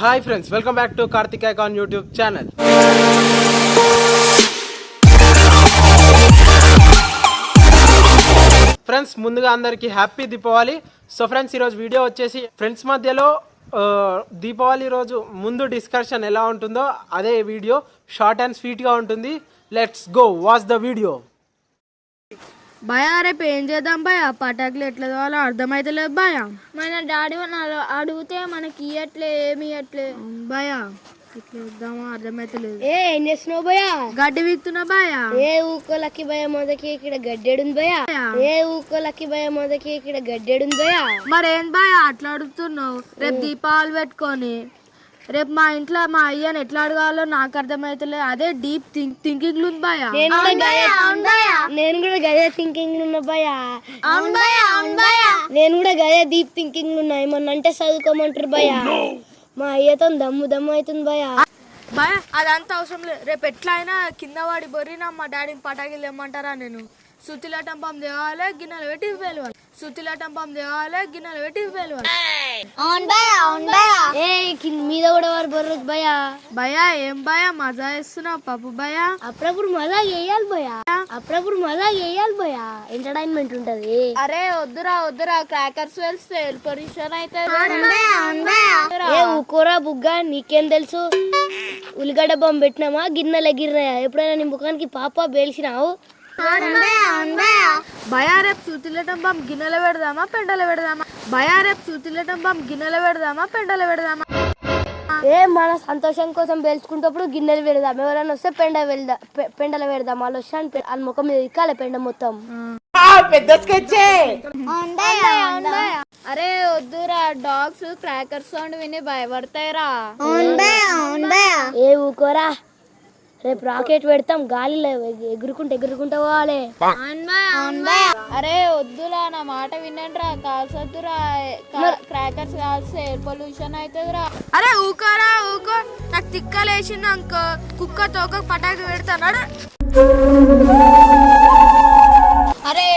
Hi friends welcome back to Karthik icon YouTube channel friends ముందుగా అందరికీ happy Deepavali so friends ఈరోజు video వచ్చేసి friends మధ్యలో దీపావళి రోజు ముందు డిస్కషన్ ఎలా ఉంటుందో అదే వీడియో షార్ట్ అండ్ స్వీట్గా ఉంటుంది. Let's go watch the video భయ రేపు ఏం చేద్దాం భయ? పటాకులు ఎట్లా కావాలో అర్థమైతలేదు భయ. మన డాడీ అడిగితే మనకి ఇయ్యట్లే ఏమి ఇయ్యట్లే. భయ ఎట్లా వద్దామో అర్థమైతలేదు. ఏ ఏం చేస్తున్నావు భయ? గడ్డి వీక్తున్నా భయ? ఏ ఊకో లక్కి భయ మొదకి ఇక్కడ గడ్డెడుంది భయ? ఏ ఊకో లక్కి భయ మొదకి ఇక్కడ గడ్డెడుంది భయ? మరేం భయ అట్లా అడుగుతున్నావు? రేపు దీపావళి పెట్టుకొని రేపు మా ఇంట్లో మా అయ్యని ఎట్లా అడగాలో నాకు అర్థమైతలేదు అదే డీప్ థింక్ థింకింగ్ ఉంది భయ. నేను కూడా గదే థింకింగ్ ఉన్నా భయ నేను కూడా గదే డీప్ థింకింగ్ ఉన్నా. ఏమన్నా అంటే చదువుకోమంటారు భయ మా అయ్యతో దమ్ము దమ్ము అవుతుంది భయ భయ అదంతా అవసరం లేదు. రేపు ఎట్లా అయినా కింద వాడి బొర్రినా మా డాడీని పటాకులు తెమ్మంటారా నేను? సుతిలాటం పంప్ తేవాలి గిన్నెలు పెట్టి వెళ్ళాలి సుతిలాటం పంప్ తేవాలి గిన్నెలు పెట్టి వెళ్ళాలి ఏ కింద మీద కూడా వారు బర్రదు భయ భయ ఏం భయ మజా వేస్తున్నావు పప్పు భయ అప్పుడప్పుడు మజా వేయాలి భయ అప్పుడప్పుడు మజా వేయాలి భయ ఎంటర్టైన్మెంట్ ఉంటది. అరే వద్దురా వద్దురా క్రాకర్స్ వెళ్తే పొల్యూషన్ అయితే ఊకోరా బుగ్గ నీకేం తెలుసు? ఉల్లిగడ్డ బొమ్మ పెట్టినామా గిన్నెలు ఎగిరినాయా ఎప్పుడైనా నీ ముఖానికి పాప పేల్చినావు భయ రేపు సూతిలేటం పంప్ గిన్నెలు పెడదామా పెండలు పెడదామా? భయ రేపు సూతిలేటం పంప్ గిన్నెలు పెడదామా పెండలు పెడదామా? ఏ మన సంతోషం కోసం పేల్చుకుంటప్పుడు గిన్నెలు పెడదాం. ఎవరైనా వస్తే పెండ వెళ్దాం పెండలు పెడదాం. వాళ్ళు వస్తాను వాళ్ళ ముఖం మీద ఇక్కాలి పెండ మొత్తం. అరే వద్దురా. డాగ్స్ క్రాకర్స్ సౌండ్ విని భయపడతాయిరా. ఏ ఊకోరా. రేపు రాకెట్ పెడతాం గాలిలో ఎగు- ఎగురుకుంటూ ఎగురుకుంటూ పోవాలి. అరే వద్దురా నా మాట వినండిరా. కాల్సొద్దురా. క్రాకర్స్ కాల్స్తే ఎయిర్ పొల్యూషన్ అవుతుందిరా అరే ఊకోరా ఊకో. నాకు తిక్కలేసింది అనుకో. కుక్క తోక పటాకు పెడతాడు అరే.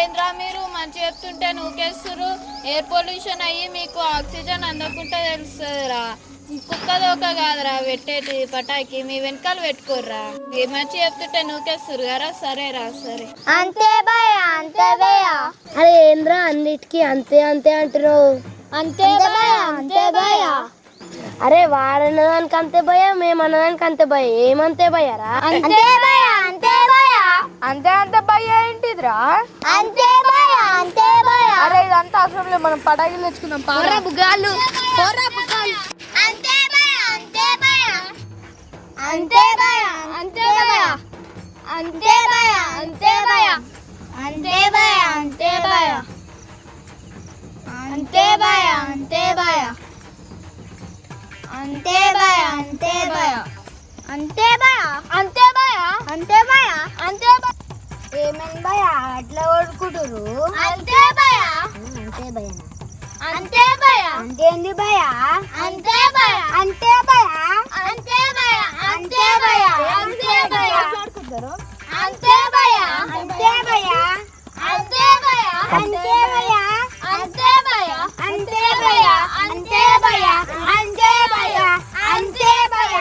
ఏంద్రా మీరు? మంచి చెప్తుంటే నూకేస్తురు ఎయిర్ పొల్యూషన్ అయ్యి మీకు ఆక్సిజన్ అందకుండా తెలుస్తుందిరా. కుక్క దోక కాదురా పెట్టేది పటాకి. మీ వెనకాల పెట్టుకోర్రా. ఏ మంచి చెప్తుంటే నూకేస్తురు కదా సరేరా సరే. అంతే భయ అంతే భయ అరే ఏంద్రా అన్నిటికీ అంతే అంతే అంటున్నావు? అంతే భయ అంతే భయ అరే వాడన్నదానికి అంతే భయ మేము అన్నదానికి అంతే భయ ఏమంతే భయరా అంతే భయ అంతే భయ అంతే అంతే భయ ఏంటిదిరా? అంతే భయ అంతే భయ అరే ఇదంతా అవసరం లేదు మనం పటాకులు పారా బుగాళ్ళు పోరా అంతే భయ అంతే భయ అంతే భయ అంతే భయ అంతే భయ అంతే భయ అంతే భయ అంతే భయ అంతే భయ అంతే భయ అంతే భయ అంతే భయ అంతే భయ అంతే ఏమేం భయ అట్లా కొడుకుంటారు అంతే భయ అంతే భయ అంతే భయ భయ అంతే భయ అంతే భయ అంతే భయ అంతే భయ అంతే భయ అంతే భయ అంతే భయ అంతే భయ అంతే భయ అంతే భయ అంతే భయ అంతే భయ అంతే భయ అంతే భయ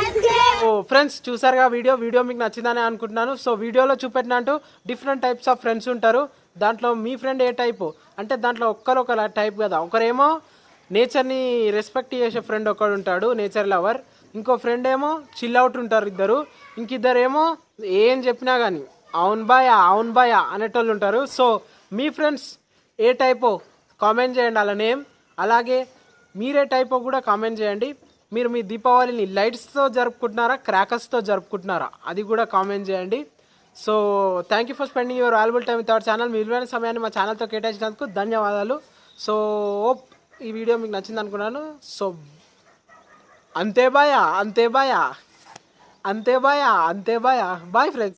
అంతే. ఓ ఫ్రెండ్స్ చూసారుగా వీడియో? వీడియో మీకు నచ్చిందని అనుకుంటున్నాను. సో వీడియోలో చూపెట్టినట్టు డిఫరెంట్ టైప్స్ ఆఫ్ ఫ్రెండ్స్ ఉంటారు. దాంట్లో మీ ఫ్రెండ్ ఏ టైపు అంటే దాంట్లో ఒక్కరు ఒక టైప్ కదా. ఒకరేమో నేచర్ని రెస్పెక్ట్ చేసే ఫ్రెండ్ ఒకడు ఉంటాడు నేచర్ లవర్ ఇంకో ఫ్రెండ్ ఏమో చిల్ అవుట్ ఉంటారు ఇద్దరు. ఇంకిద్దరు ఏమో ఏం చెప్పినా కానీ అవును బాయ్ అవును బాయ్ అనేటోళ్ళు ఉంటారు. సో మీ ఫ్రెండ్స్ ఏ టైపో కామెంట్ చేయండి అలా నేమ్ అలాగే మీరే టైపో కూడా కామెంట్ చేయండి. మీరు మీ దీపావళిని లైట్స్తో జరుపుకుంటున్నారా క్రాకర్స్తో జరుపుకుంటున్నారా అది కూడా కామెంట్ చేయండి. So thank you for spending your valuable time with our channel మీ విలువైన సమయాన్ని మా ఛానల్తో కేటాయించినందుకు ధన్యవాదాలు. సో ఓప్ ఈ వీడియో మీకు నచ్చింది అనుకున్నాను. సో అంతే బాయా అంతే బాయా అంతే బాయా అంతే బాయా బాయ్ ఫ్రెండ్స్